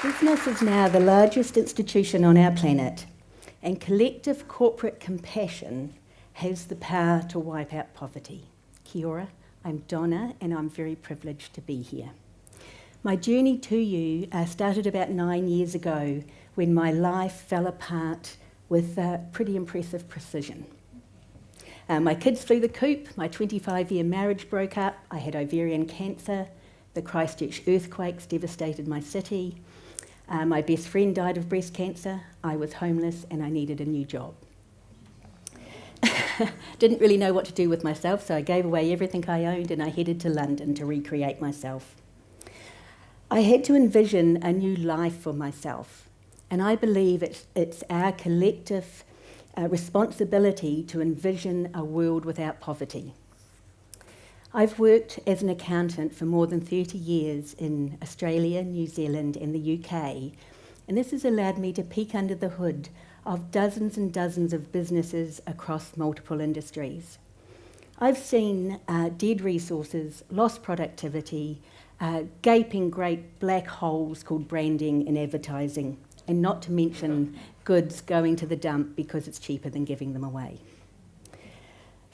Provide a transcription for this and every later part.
Business is now the largest institution on our planet, and collective corporate compassion has the power to wipe out poverty. Kia ora, I'm Donna, and I'm very privileged to be here. My journey to you uh, started about nine years ago when my life fell apart with uh, pretty impressive precision. Uh, my kids flew the coop, my 25 year marriage broke up, I had ovarian cancer, the Christchurch earthquakes devastated my city, uh, my best friend died of breast cancer, I was homeless, and I needed a new job. Didn't really know what to do with myself, so I gave away everything I owned and I headed to London to recreate myself. I had to envision a new life for myself, and I believe it's, it's our collective uh, responsibility to envision a world without poverty. I've worked as an accountant for more than 30 years in Australia, New Zealand and the UK, and this has allowed me to peek under the hood of dozens and dozens of businesses across multiple industries. I've seen uh, dead resources, lost productivity, uh, gaping great black holes called branding and advertising, and not to mention goods going to the dump because it's cheaper than giving them away.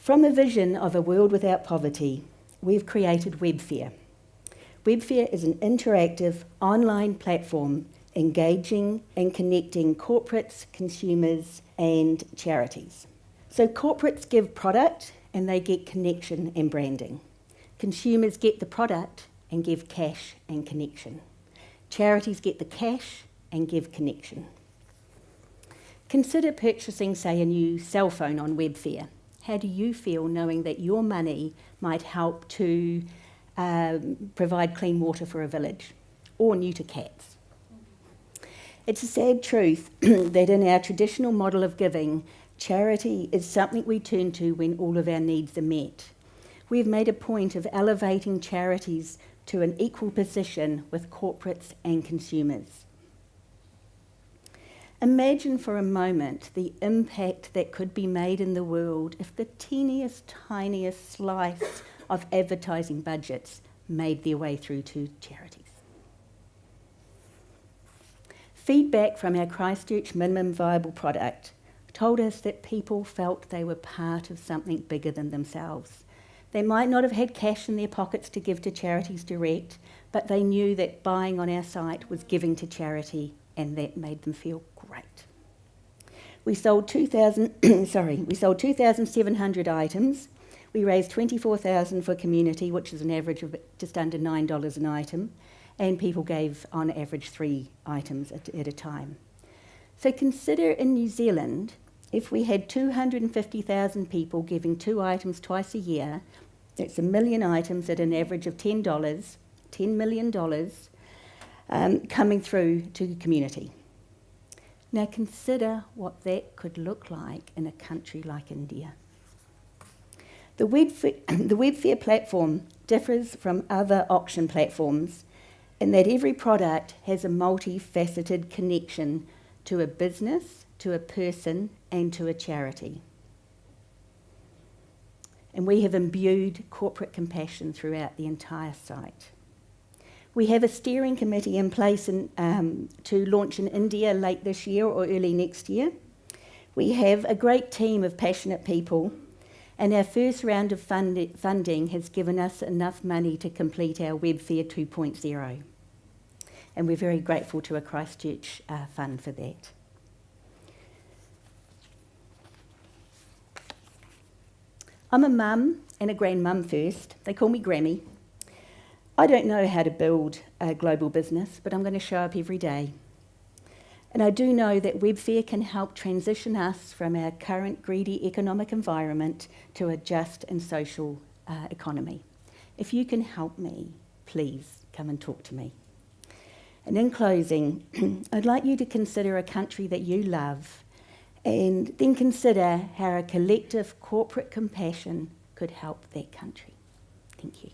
From a vision of a world without poverty, we've created Webfair. Webfair is an interactive online platform engaging and connecting corporates, consumers and charities. So corporates give product and they get connection and branding. Consumers get the product and give cash and connection. Charities get the cash and give connection. Consider purchasing, say, a new cell phone on Webfair. How do you feel knowing that your money might help to um, provide clean water for a village or neuter cats? It's a sad truth that in our traditional model of giving, charity is something we turn to when all of our needs are met. We've made a point of elevating charities to an equal position with corporates and consumers. Imagine for a moment the impact that could be made in the world if the teeniest, tiniest slice of advertising budgets made their way through to charities. Feedback from our Christchurch minimum viable product told us that people felt they were part of something bigger than themselves. They might not have had cash in their pockets to give to charities direct, but they knew that buying on our site was giving to charity and that made them feel. We sold 2,000, sorry, we sold 2,700 items. We raised 24,000 for community, which is an average of just under $9 an item, and people gave on average three items at, at a time. So consider in New Zealand, if we had 250,000 people giving two items twice a year, that's a million items at an average of $10, $10 million, um, coming through to the community. Now consider what that could look like in a country like India. The Webfair, the Webfair platform differs from other auction platforms in that every product has a multifaceted connection to a business, to a person, and to a charity. And we have imbued corporate compassion throughout the entire site. We have a steering committee in place in, um, to launch in India late this year or early next year. We have a great team of passionate people, and our first round of fund funding has given us enough money to complete our Webfair 2.0. And we're very grateful to a Christchurch uh, fund for that. I'm a mum and a grandmum first. They call me Grammy. I don't know how to build a global business, but I'm going to show up every day. And I do know that Webfair can help transition us from our current greedy economic environment to a just and social uh, economy. If you can help me, please come and talk to me. And in closing, I'd like you to consider a country that you love and then consider how a collective corporate compassion could help that country. Thank you.